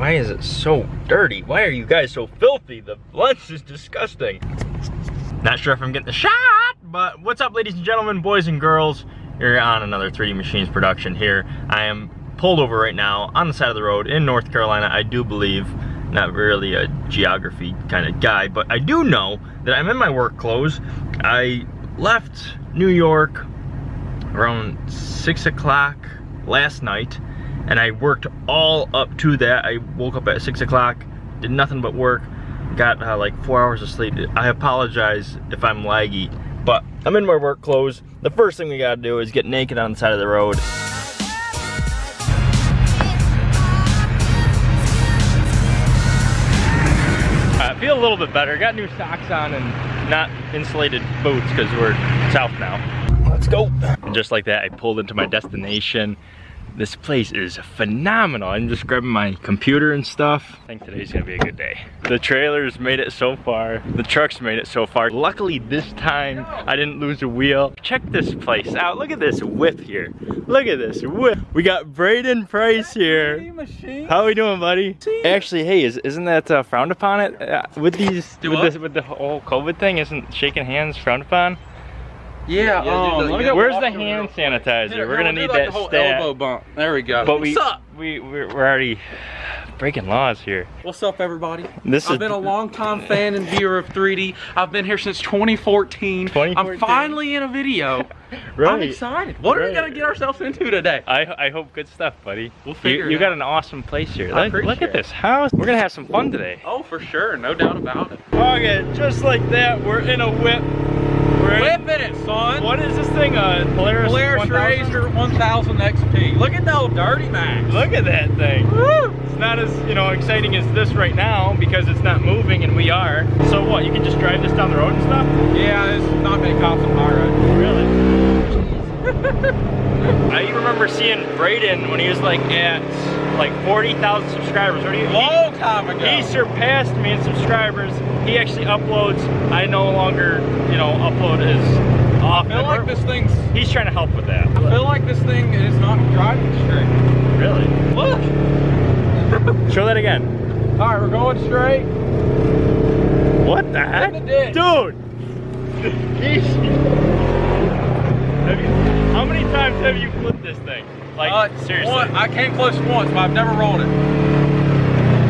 why is it so dirty? Why are you guys so filthy? The lens is disgusting. Not sure if I'm getting the shot, but what's up ladies and gentlemen, boys and girls? You're on another 3D Machines production here. I am pulled over right now on the side of the road in North Carolina, I do believe. Not really a geography kind of guy, but I do know that I'm in my work clothes. I left New York around six o'clock last night and I worked all up to that. I woke up at six o'clock, did nothing but work, got uh, like four hours of sleep. I apologize if I'm laggy, but I'm in my work clothes. The first thing we gotta do is get naked on the side of the road. I feel a little bit better. Got new socks on and not insulated boots because we're south now. Let's go. And just like that, I pulled into my destination. This place is phenomenal. I'm just grabbing my computer and stuff. I think today's gonna be a good day. The trailers made it so far. The trucks made it so far. Luckily this time I didn't lose a wheel. Check this place out. Look at this whip here. Look at this whip. We got Braden Price here. How are we doing, buddy? Actually, hey, is, isn't that uh, frowned upon it? Uh, with these, with, this, with the whole COVID thing, isn't shaking hands frowned upon? Yeah, um, let me go Where's the hand sanitizer? Here, we're gonna need like that the whole stat. elbow bump. There we go. But we, What's up? we, we're, we're already breaking laws here. What's up, everybody? This I've is- been a long-time fan and viewer of 3D. I've been here since 2014. 2014. I'm finally in a video. I'm excited. What are we gonna get ourselves into today? I, I hope good stuff, buddy. We'll You, figure it you got an awesome place here. I Look, look at this house. We're gonna have some fun today. Oh, for sure, no doubt about it. Okay, just like that, we're in a whip. Whipping it, son. What is this thing? A Polaris, Polaris 1000? RZR 1000 XP. Look at the old dirty max. Look at that thing. Woo! It's not as you know exciting as this right now because it's not moving and we are. So what? You can just drive this down the road and stuff? Yeah, there's not many cops on my road. Really? I remember seeing Braden when he was like at like 40,000 subscribers. What do you? he- Long time ago. He surpassed me in subscribers. He actually uploads. I no longer, you know, upload as often. I feel like this thing's. He's trying to help with that. I feel like this thing is not driving straight. Really? Look. Show that again. All right, we're going straight. What the heck? The. Dude! Have you, how many times have you flipped this thing? Like, Uh, seriously. one- I came close once, but I've never rolled it.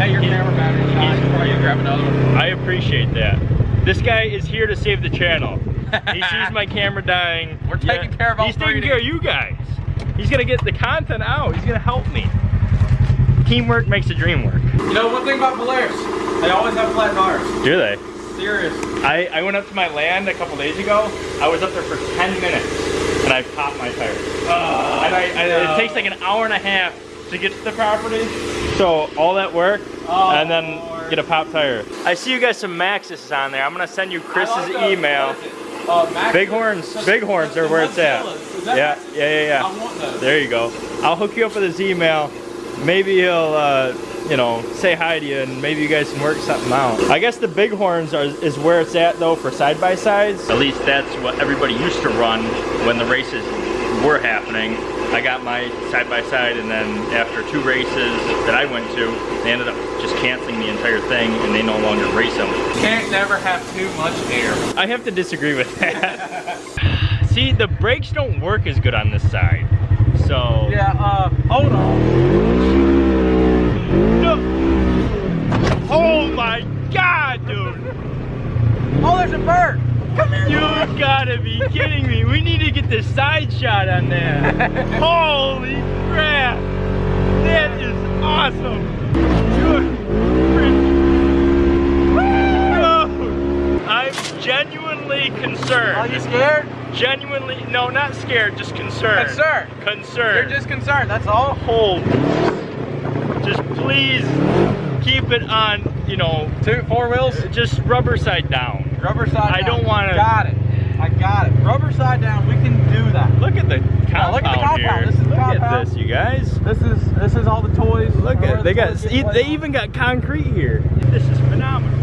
Hey, your He- camera battery's shot. Before you grab another one. I appreciate that. This guy is here to save the channel. He sees my camera dying. We're taking care of all He's taking care of you guys. He's gonna get the content out. He's gonna help me. Teamwork makes the dream work. You know one thing about Polaris? They always have flat tires. Do they? Serious. I, I went up to my land a couple days ago. I was up there for 10 minutes and I popped my tires. and I, and no. it takes like an hour and a half to get to the property. So all that work Oh, and then Lord. get a pop tire. I see you guys some Maxxis on there. I'm gonna send you Chris's like the- email. what is it? Uh, Max- Bighorns, the- Bighorns are where it's at. Mozilla's. Is that Yeah, yeah, yeah, yeah. I want those. There you go. I'll hook you up with his email. Maybe he'll, uh, you know, say hi to you and maybe you guys can work something out. I guess the Bighorns are, is where it's at though for side-by-sides. At least that's what everybody used to run when the races were happening. I got my side-by-side and then after two races that I went to, they ended up just canceling the entire thing and they no longer race them. Can't never have too much air. I have to disagree with that. See, the brakes don't work as good on this side. So Yeah, uh, hold on. No. Oh my god, dude! Oh, there's a bird. Come here. You gotta be kidding me. We need to get the side shot on that. Holy crap! That is awesome! Dude, I'm genuinely concerned. Are you scared? Genuinely, no, not scared, just concerned. Concerned. Concerned. You're just concerned, that's all. hold. Just please keep it on, you know, Two, four wheels, just rubber side down. Rubber side I down. don't wanna- Got it. I got it. Rubber side down, we can do that. Look at the compound look at the compound. here. This is the look at this, you guys. This is this is all the toys. Look at the they got they on. even got concrete here. This is phenomenal.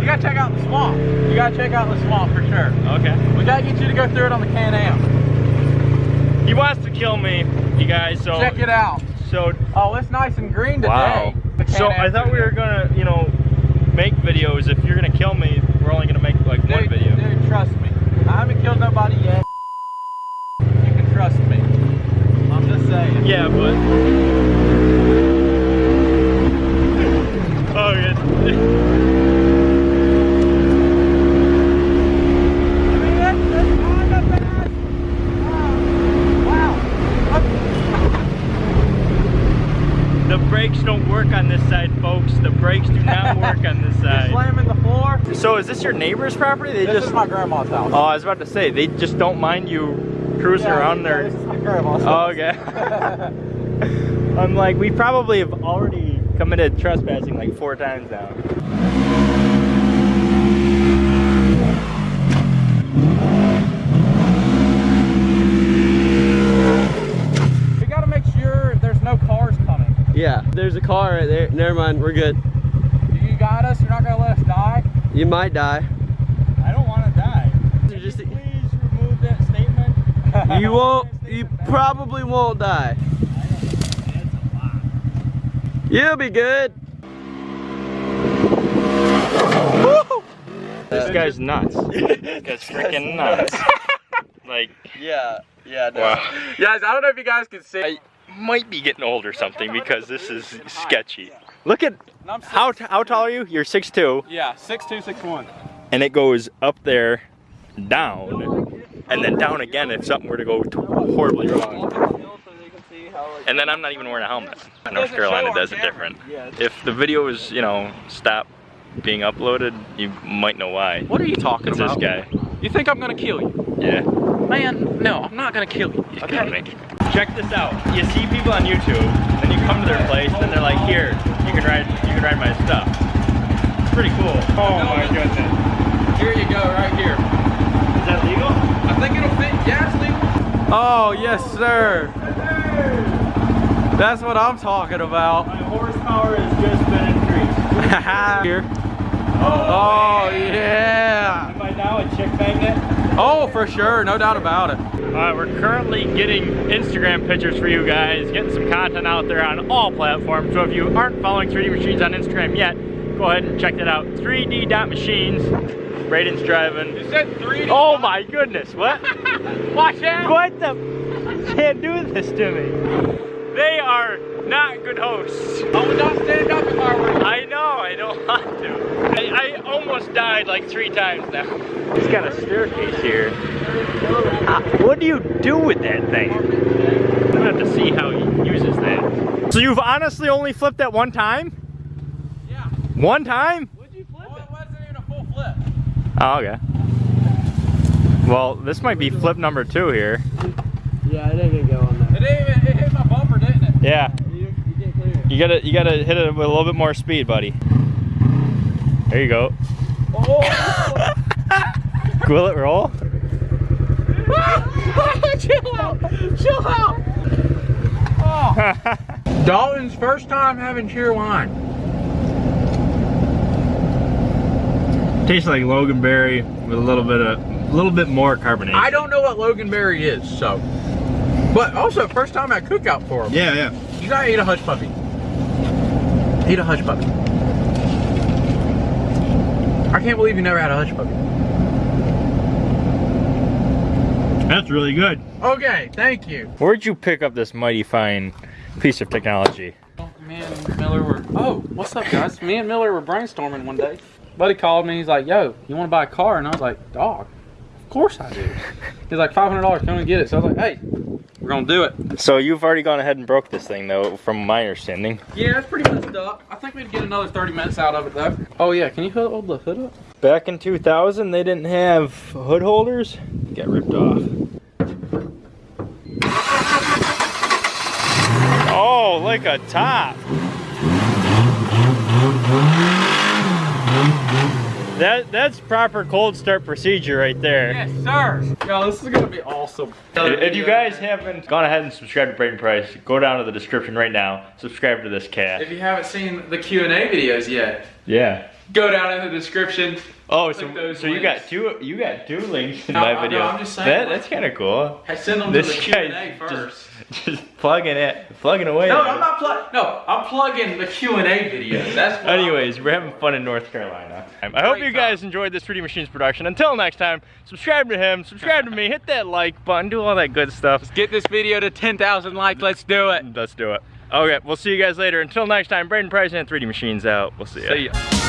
You gotta check out the swamp. You gotta check out the swamp for sure. Okay. We gotta get you to go through it on the Can-Am. He wants to kill me, you guys. So Check it out. so Oh, it's nice and green today. Wow. So I thought we were gonna, you know, make videos. If you're gonna kill me, we're only gonna make like one Dude, video. Dude, trust me. I haven't killed nobody yet. You can trust me. I'm just saying. Yeah, but. oh, yeah. I mean, that's, that's kind of bad. wow. The brakes don't work on this side, folks. The brakes do not work on this You're side. slamming the floor. So your neighbor's property? They This just. is my grandma's house. Oh, I was about to say they just don't mind you cruising Yeah, around yeah, there. This is my grandma's Oh, house. okay. I'm like, we probably have already committed trespassing like four times now. we gotta make sure there's no cars coming. Yeah, there's a car right there. Never mind, we're good. You got us? You're not gonna let us die? You might die. I don't want to die. You just- please remove that statement? You won't. You probably won't die. You'll be good. This guy's nuts. this guy's freaking nuts. like, Yeah, yeah. No. wow. Guys, I don't know if you guys can see. I might be getting old or something because this is sketchy. Look at six- how how tall are you? You're 6'2", Yeah, six two, six one. and it goes up there, down, and then down again if something were to go horribly wrong. And then I'm not even wearing a helmet. North Carolina does it different. If the video is, you know, stop being uploaded, you might know why. What are you talking It's this guy. You think I'm gonna kill you? Yeah, Man, no, I'm not gonna kill you. he's gonna make. Check this out. You see people on YouTube, then you come to their place, and they're like, "Here, you can ride, you can ride my stuff." It's pretty cool. Oh my goodness. Here you go, right here. Is that legal? I think it'll fit. Yeah, it's legal. Oh yes, sir. That's what I'm talking about. My horsepower has just been increased. here. Oh, Oh yeah. Am I now a chick magnet? Oh, for sure, no doubt about it. All right, we're currently getting Instagram pictures for you guys, getting some content out there on all platforms. So if you aren't following 3D Machines on Instagram yet, go ahead and check that out. 3D.machines. Braden's driving. You said 3D. Oh my goodness, what? Watch out. What the? You can't do this to me. They are not good hosts. Oh, we don't stand up if I were. I know, I don't want to. I, I almost died like three times now. He's got a staircase here. Ah, what do you do with that thing? I'm gonna have to see how he uses that. So you've honestly only flipped that one time? Yeah. One time? Would you flip it? wasn't even a full flip. Oh, okay. Well, this might be flip number two here. Yeah, it didn't go on It, didn't even, it hit my bumper, didn't it? Yeah, You, you get clear. you gotta you gotta hit it with a little bit more speed, buddy. There you go. Oh. Will it roll? Chill out. Chill out. Oh. Dalton's first time having Cheerwine. Tastes like Loganberry with a little bit of a little bit more carbonation. I don't know what Loganberry is, so. But also, first time at Cook Out for him. Yeah, yeah. You gotta eat a hush puppy. Eat a hush puppy. I can't believe you never had a hush puppy. That's really good. Okay, thank you. Where'd you pick up this mighty fine piece of technology? Me and Miller were. Oh, what's up, guys? Me and Miller were brainstorming one day. Buddy called me. He's like, "Yo, you want to buy a car?" And I was like, "Dog, of course I do." He's like, 500 dollars, come and get it." So I was like, "Hey, we're gonna do it." So you've already gone ahead and broke this thing though, from my understanding. Yeah, it's pretty messed up. I think we'd get another 30 minutes out of it though. Oh yeah, can you hold the hood up? Back in 2000, they didn't have hood holders. Get ripped off. Oh, like a top. That that's proper cold start procedure right there. Yes, sir. Yo, this is gonna be awesome. If you guys haven't gone ahead and subscribed to Braden Price, go down to the description right now. Subscribe to this cat. If you haven't seen the Q and A videos yet, Yeah. Go down in the description. Oh, so, so you got two you got two links in No, my no, video. I'm just saying, That, that's kind of cool. I send them This to the Q and A first. just, just plugging it, plugging away. No, I'm not plug. No, I'm plugging the Q and A video. That's what Anyways, we're having fun in North Carolina. I hope you guys enjoyed this 3D Machines production. Until next time, subscribe to him, subscribe to me, hit that like button, do all that good stuff. Get this video to 10,000 likes. Let's do it. Let's do it. Okay, we'll see you guys later. Until next time, Braden Price and 3D Machines out. We'll see ya. See ya.